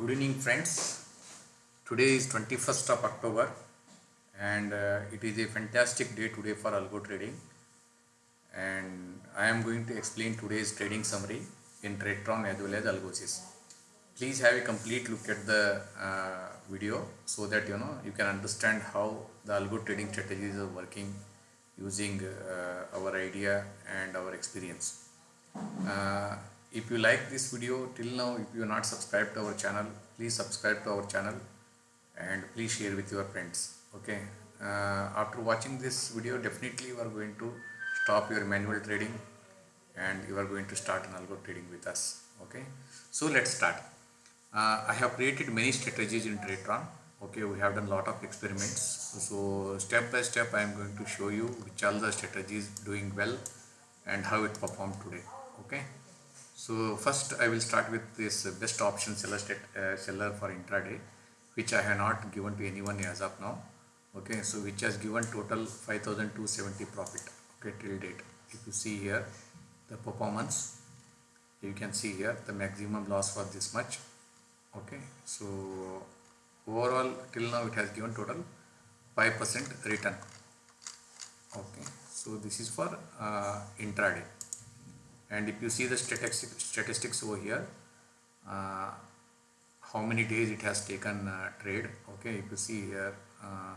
Good evening, friends. Today is 21st of October, and uh, it is a fantastic day today for algo trading. And I am going to explain today's trading summary in Tradetron as well as Algosys. Please have a complete look at the uh, video so that you know you can understand how the algo trading strategies are working using uh, our idea and our experience. If you like this video till now if you are not subscribed to our channel please subscribe to our channel and please share with your friends okay? Uh, after watching this video definitely you are going to stop your manual trading and you are going to start an algo trading with us okay? So let's start. Uh, i have created many strategies in tradetron okay? We have done lot of experiments. So step by step i am going to show you which all the strategies doing well and how it performed today okay so first I will start with this best option seller, stat, uh, seller for intraday which I have not given to anyone as of now. Okay so which has given total 5270 profit okay till date. If you see here the performance you can see here the maximum loss was this much okay. So overall till now it has given total 5% return okay. So this is for uh, intraday and if you see the statistics, statistics over here uh, how many days it has taken uh, trade okay if you see here uh,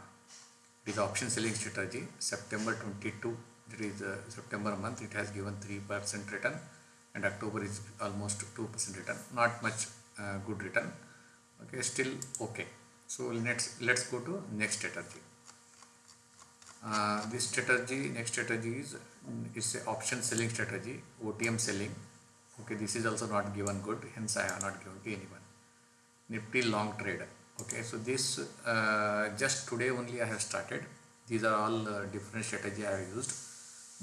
it is option selling strategy. September 22 it is uh, September month it has given 3% return and October is almost 2% return. Not much uh, good return. Okay still okay. So let's let's go to next strategy uh, this strategy next strategy is is a option selling strategy OTM selling. Okay this is also not given good hence I have not given to anyone. Nifty long trade. Okay so this uh, just today only I have started. These are all uh, different strategy I have used.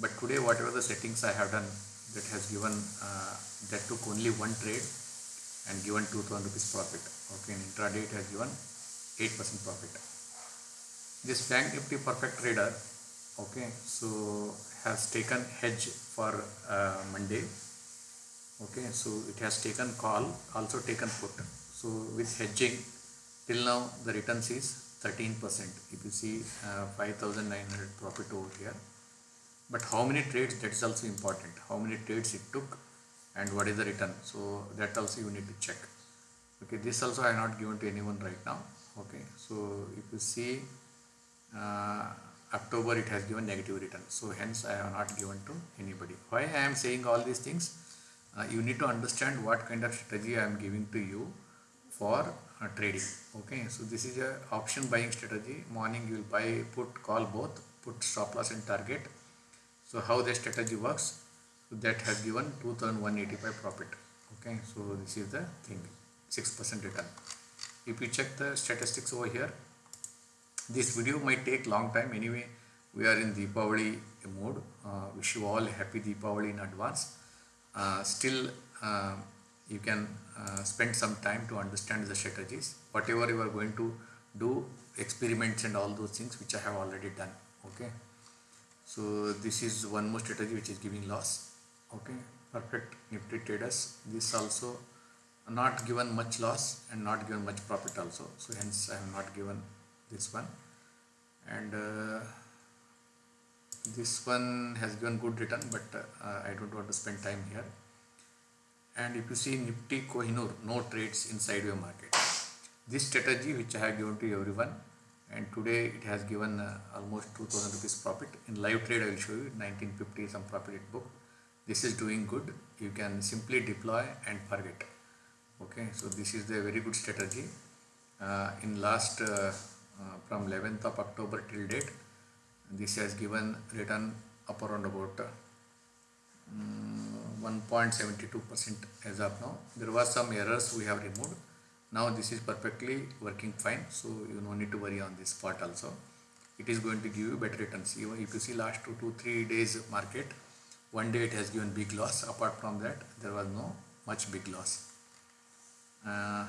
But today whatever the settings I have done that has given uh, that took only one trade and given 2000 rupees profit. Okay in intraday it has given 8% profit this bank nifty perfect trader okay so has taken hedge for uh, monday okay so it has taken call also taken put. So with hedging till now the returns is 13 percent. If you see uh, 5900 profit over here. But how many trades that is also important. How many trades it took and what is the return? So that also you need to check. Okay this also i have not given to anyone right now. Okay so if you see October it has given negative return. So hence I have not given to anybody. Why I am saying all these things? Uh, you need to understand what kind of strategy I am giving to you for uh, trading. Okay, so this is a option buying strategy. Morning you will buy, put, call both, put stop loss and target. So how the strategy works? So that has given 2185 profit. Okay, so this is the thing, 6% return. If you check the statistics over here, this video might take long time. Anyway we are in Deepavali mode. Uh, wish you all happy Deepavali in advance. Uh, still uh, you can uh, spend some time to understand the strategies. Whatever you are going to do experiments and all those things which I have already done. Okay? So this is one more strategy which is giving loss. Okay? Perfect. Nifty traders. This also not given much loss and not given much profit also. So hence I have not given this one. And uh, this one has given good return but uh, I don't want to spend time here. And if you see Nifty Kohinoor no trades inside your market. This strategy which I have given to everyone and today it has given uh, almost 2000 rupees profit. In live trade I will show you 1950 some profit it book this is doing good. You can simply deploy and forget. Okay so this is the very good strategy. Uh, in last uh, uh, from 11th of October till date. This has given return up around about um, 1.72 percent as of now. There was some errors we have removed. Now this is perfectly working fine so you no need to worry on this part also. It is going to give you better returns. Even if you see last two to three days market one day it has given big loss. Apart from that there was no much big loss. Uh,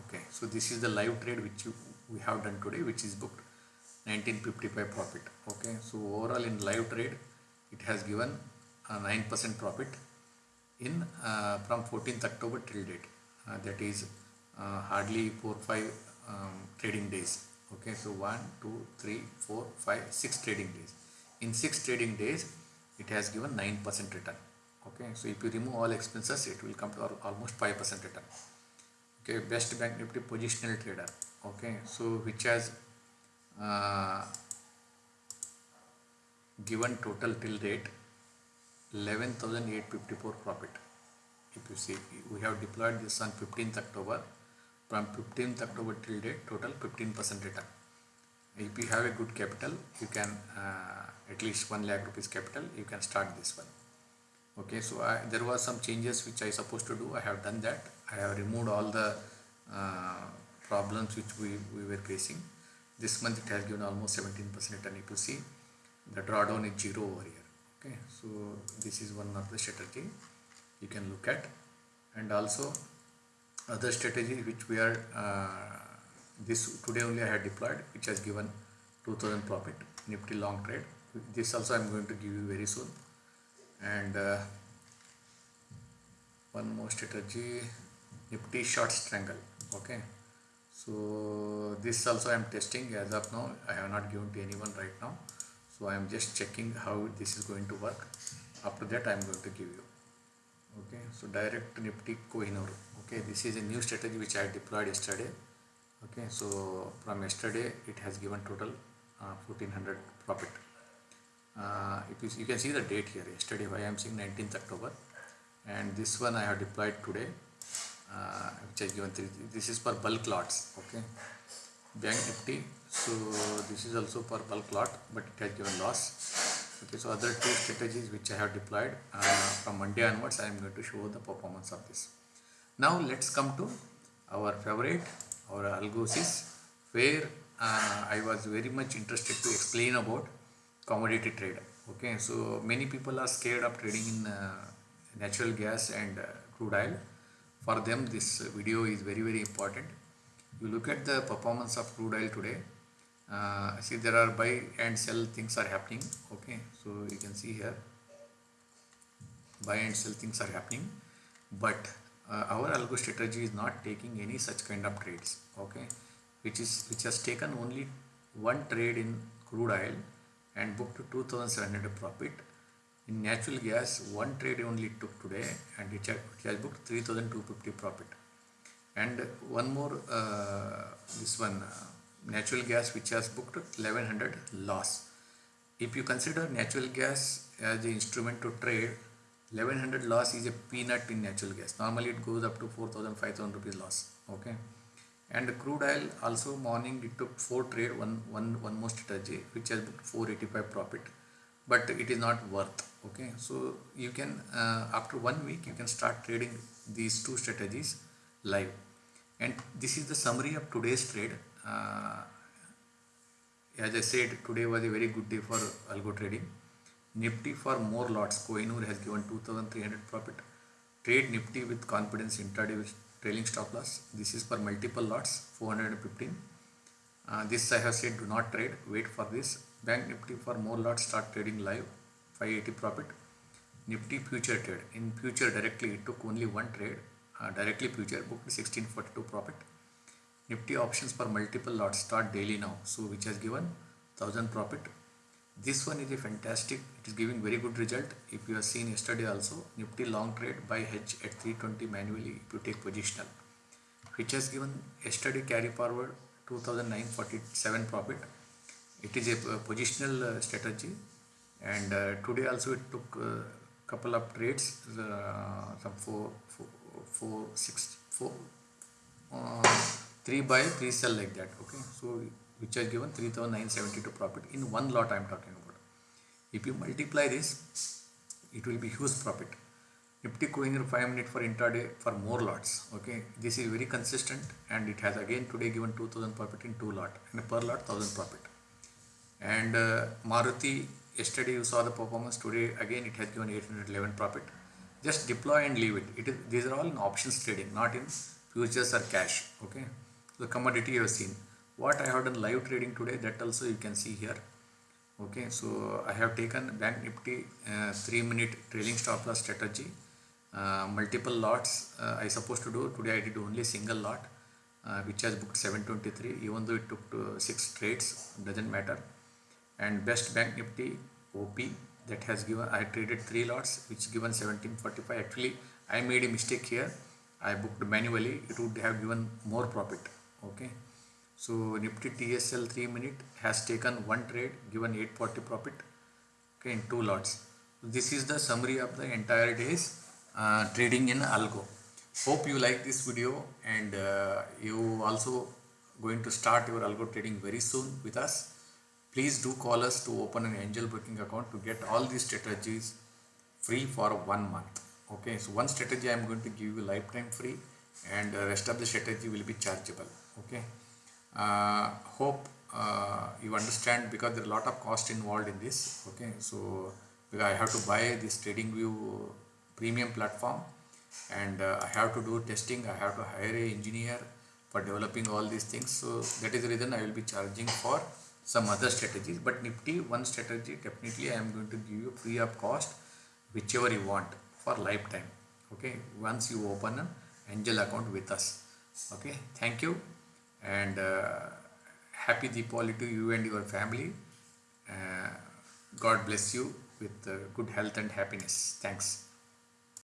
okay so this is the live trade which you, we have done today which is booked. 1955 profit. Okay so overall in live trade it has given a 9% profit in uh, from 14th October till date. Uh, that is uh, hardly 4 5 um, trading days. Okay so 1 2 3 4 5 6 trading days. In 6 trading days it has given 9% return. Okay so if you remove all expenses it will come to almost 5% return okay best bank nifty positional trader okay so which has uh, given total till date 11854 profit. If you see we have deployed this on 15th october. From 15th october till date total 15 percent return. If you have a good capital you can uh, at least 1 lakh rupees capital you can start this one okay so I, there was some changes which i supposed to do. I have done that. I have removed all the uh, problems which we, we were facing. This month it has given almost 17 percent return. If you see the drawdown is zero over here. Okay so this is one of the strategy you can look at. And also other strategy which we are uh, this today only I had deployed which has given 2000 profit nifty long trade. This also I am going to give you very soon and uh, one more strategy nifty short strangle okay? So this also I am testing as of now. I have not given to anyone right now. So I am just checking how this is going to work. After that I am going to give you okay? So direct nifty Kohinoor okay? This is a new strategy which I deployed yesterday okay? So from yesterday it has given total uh, 1400 profit uh, if you, can see the date here. Yesterday I am seeing 19th October. And this one I have deployed today uh, which has given three this is for bulk lots okay? Bank nifty. So this is also for bulk lot but it has given loss. Okay so other two strategies which I have deployed uh, from Monday onwards I am going to show the performance of this. Now let's come to our favorite our Algosys where uh, I was very much interested to explain about commodity trade okay so many people are scared of trading in uh, natural gas and uh, crude oil. For them this video is very very important. You look at the performance of crude oil today uh, see there are buy and sell things are happening. Okay so you can see here buy and sell things are happening. But uh, our algo strategy is not taking any such kind of trades. Okay which is which has taken only one trade in crude oil and booked 2700 profit. In natural gas one trade only took today and it has, booked 3250 profit. And one more uh, this one uh, natural gas which has booked 1100 loss. If you consider natural gas as the instrument to trade 1100 loss is a peanut in natural gas. Normally it goes up to 4000 5000 rupees loss okay and crude oil also morning it took four trade one one one more strategy which has booked 485 profit. But it is not worth okay? So you can uh, after one week you can start trading these two strategies live. And this is the summary of today's trade. Uh, as I said today was a very good day for algo trading. Nifty for more lots. Kohinoor has given 2300 profit. Trade Nifty with confidence intraday with trailing stop loss. This is for multiple lots 415. Uh, this I have said do not trade. Wait for this. Bank Nifty for more lots start trading live 580 profit. Nifty future trade. In future directly it took only one trade. Uh, directly future booked 1642 profit. Nifty options for multiple lots start daily now. So which has given 1000 profit this one is a fantastic it is giving very good result. If you have seen yesterday also nifty long trade by hedge at 320 manually if you take positional which has given yesterday carry forward 2947 profit. It is a positional uh, strategy. And uh, today also it took uh, couple of trades uh, some four, four, four six four uh, three buy three sell like that okay? So which has given 3972 profit in one lot I am talking about. If you multiply this, it will be huge profit. Nifty Kohinoor 5 minute for intraday for more lots. Okay, this is very consistent and it has again today given 2000 profit in two lot and per lot 1000 profit. And uh, Maruti yesterday you saw the performance today again it has given 811 profit. Just deploy and leave it. It is these are all in options trading, not in futures or cash. Okay, the commodity you have seen what I have done live trading today that also you can see here. Okay so I have taken bank nifty uh, 3 minute trailing stop loss strategy uh, multiple lots uh, I supposed to do. Today I did only single lot uh, which has booked 723 even though it took to six trades doesn't matter. And best bank nifty op that has given i traded three lots which given 1745 actually i made a mistake here. I booked manually. It would have given more profit. Okay so nifty tsl 3 minute has taken one trade given 840 profit okay in two lots. This is the summary of the entire day's uh, trading in algo. Hope you like this video and uh, you also going to start your algo trading very soon with us. Please do call us to open an angel broking account to get all these strategies free for one month okay? So one strategy i am going to give you lifetime free and the rest of the strategy will be chargeable okay? uh, hope uh, you understand because there are a lot of cost involved in this okay so i have to buy this trading view premium platform and uh, I have to do testing, I have to hire a engineer for developing all these things. So that is the reason I will be charging for some other strategies. But Nifty, one strategy definitely I am going to give you free of cost, whichever you want for lifetime. Okay, once you open an angel account with us. Okay, thank you and uh, happy Deepavali to you and your family. Uh, God bless you with uh, good health and happiness. Thanks.